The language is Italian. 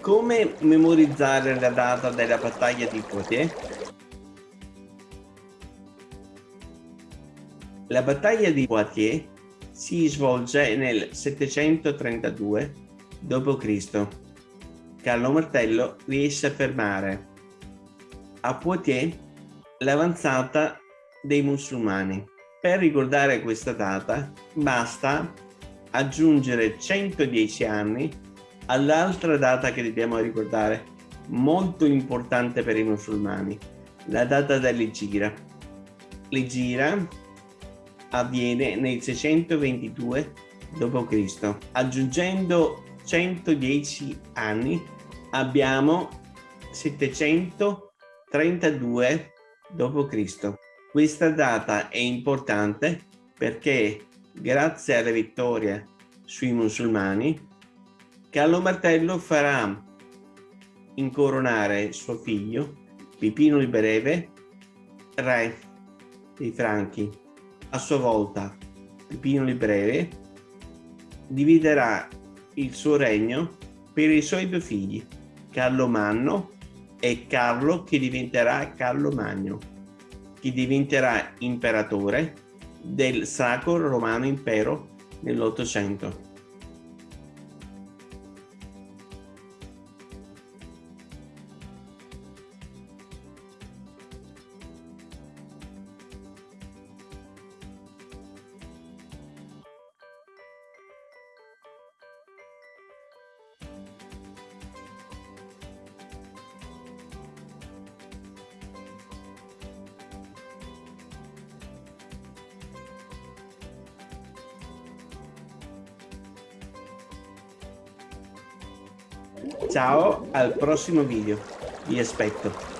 Come memorizzare la data della battaglia di Poitiers? La battaglia di Poitiers si svolge nel 732 d.C. Carlo Martello riesce a fermare a Poitiers l'avanzata dei musulmani. Per ricordare questa data basta aggiungere 110 anni all'altra data che dobbiamo ricordare, molto importante per i musulmani, la data dell'Egira. L'Egira avviene nel 622 d.C. Aggiungendo 110 anni abbiamo 732 d.C. Questa data è importante perché grazie alla vittoria sui musulmani Carlo Martello farà incoronare suo figlio Pipino il Breve re dei Franchi. A sua volta Pipino il Breve dividerà il suo regno per i suoi due figli, Carlo Manno e Carlo che diventerà Carlo Magno, che diventerà imperatore del Sacro Romano Impero nell'Ottocento. Ciao, al prossimo video. Vi aspetto.